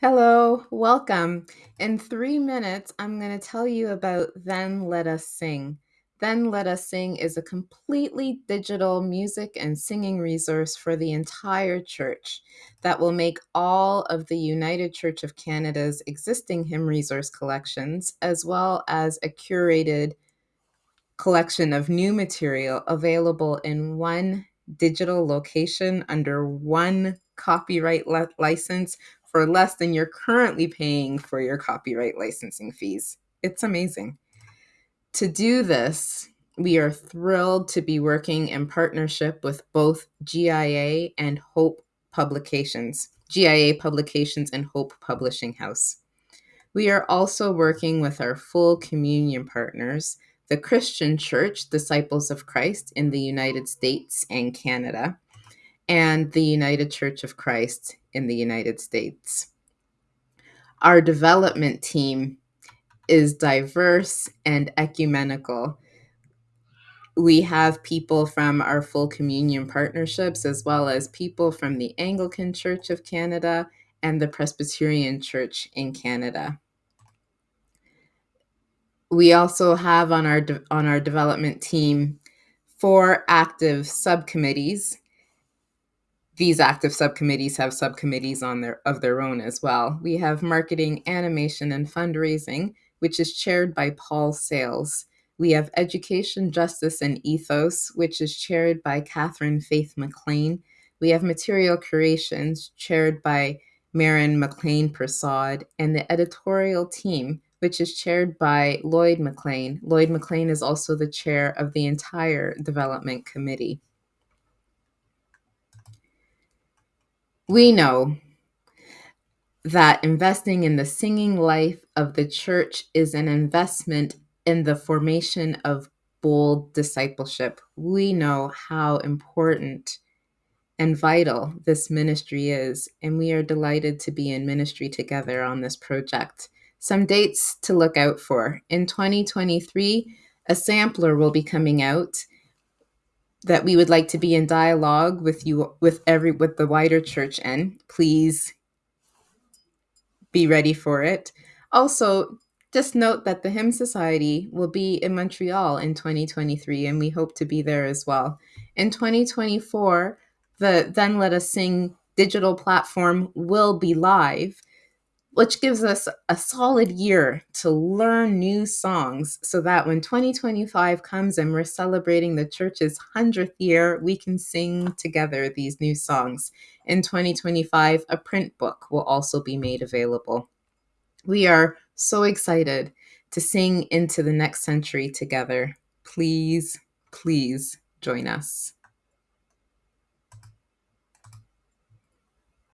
Hello, welcome. In three minutes, I'm going to tell you about Then Let Us Sing. Then Let Us Sing is a completely digital music and singing resource for the entire church that will make all of the United Church of Canada's existing hymn resource collections, as well as a curated collection of new material available in one digital location under one copyright license for less than you're currently paying for your copyright licensing fees. It's amazing. To do this, we are thrilled to be working in partnership with both GIA and Hope Publications, GIA Publications and Hope Publishing House. We are also working with our full communion partners, the Christian Church, Disciples of Christ in the United States and Canada, and the United Church of Christ in the United States. Our development team is diverse and ecumenical. We have people from our full communion partnerships, as well as people from the Anglican Church of Canada and the Presbyterian Church in Canada. We also have on our on our development team four active subcommittees these active subcommittees have subcommittees on their of their own as well. We have marketing, animation, and fundraising, which is chaired by Paul Sales. We have education, justice, and ethos, which is chaired by Catherine Faith McLean. We have material creations, chaired by Marin McLean Prasad, and the editorial team, which is chaired by Lloyd McLean. Lloyd McLean is also the chair of the entire development committee. We know that investing in the singing life of the church is an investment in the formation of bold discipleship. We know how important and vital this ministry is, and we are delighted to be in ministry together on this project. Some dates to look out for. In 2023, a sampler will be coming out that we would like to be in dialogue with you with every with the wider church and please be ready for it. Also, just note that the Hymn Society will be in Montreal in 2023, and we hope to be there as well. In 2024, the Then Let Us Sing digital platform will be live, which gives us a solid year to learn new songs so that when 2025 comes and we're celebrating the church's 100th year, we can sing together these new songs. In 2025, a print book will also be made available. We are so excited to sing into the next century together. Please, please join us.